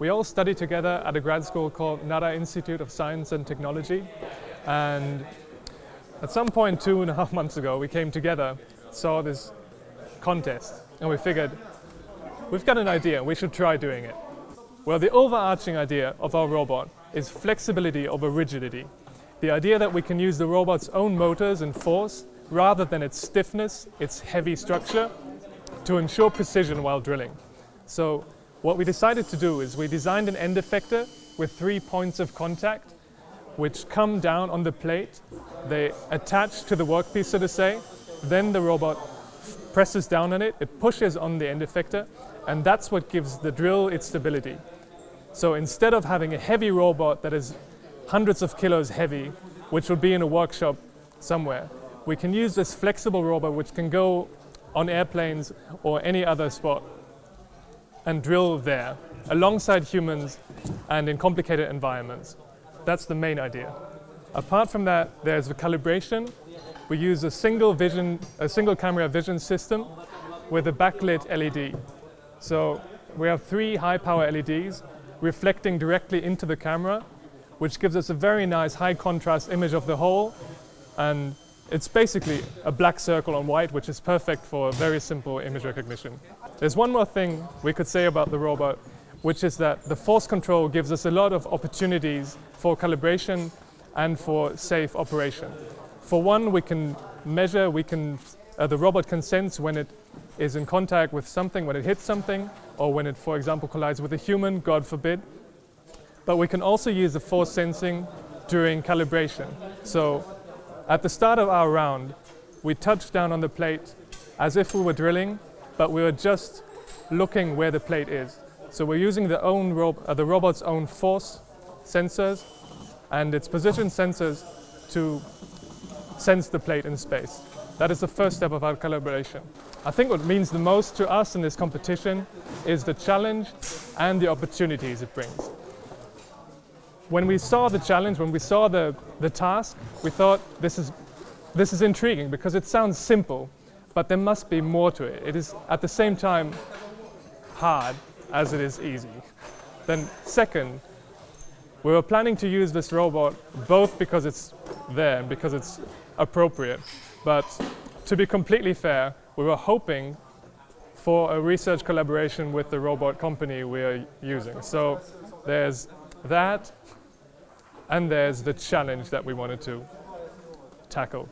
We all study together at a grad school called Nara Institute of Science and Technology. And at some point two and a half months ago, we came together, saw this contest, and we figured, we've got an idea, we should try doing it. Well, the overarching idea of our robot is flexibility over rigidity. The idea that we can use the robot's own motors and force rather than its stiffness, its heavy structure, to ensure precision while drilling. So what we decided to do is we designed an end effector with three points of contact which come down on the plate. They attach to the workpiece, so to say. Then the robot presses down on it, it pushes on the end effector, and that's what gives the drill its stability. So instead of having a heavy robot that is hundreds of kilos heavy, which would be in a workshop somewhere, we can use this flexible robot which can go on airplanes or any other spot and drill there alongside humans and in complicated environments. That's the main idea. Apart from that, there's the calibration. We use a single vision, a single camera vision system with a backlit LED. So we have three high power LEDs reflecting directly into the camera, which gives us a very nice high contrast image of the hole. And it's basically a black circle on white, which is perfect for very simple image recognition. There's one more thing we could say about the robot, which is that the force control gives us a lot of opportunities for calibration and for safe operation. For one, we can measure, we can, uh, the robot can sense when it is in contact with something, when it hits something, or when it, for example, collides with a human, God forbid. But we can also use the force sensing during calibration. So at the start of our round, we touched down on the plate as if we were drilling, but we were just looking where the plate is. So we're using the, own rob uh, the robot's own force sensors and its position sensors to sense the plate in space. That is the first step of our calibration. I think what means the most to us in this competition is the challenge and the opportunities it brings. When we saw the challenge, when we saw the, the task, we thought this is, this is intriguing because it sounds simple, but there must be more to it. It is at the same time hard as it is easy. Then second, we were planning to use this robot both because it's there and because it's appropriate. But to be completely fair, we were hoping for a research collaboration with the robot company we are using. So there's that, and there's the challenge that we wanted to tackle.